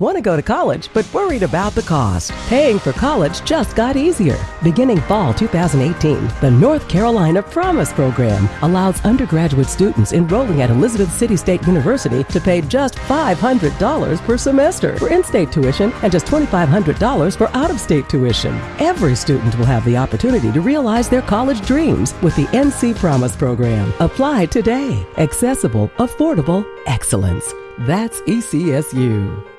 Want to go to college but worried about the cost? Paying for college just got easier. Beginning fall 2018, the North Carolina Promise Program allows undergraduate students enrolling at Elizabeth City State University to pay just $500 per semester for in state tuition and just $2,500 for out of state tuition. Every student will have the opportunity to realize their college dreams with the NC Promise Program. Apply today. Accessible, affordable, excellence. That's ECSU.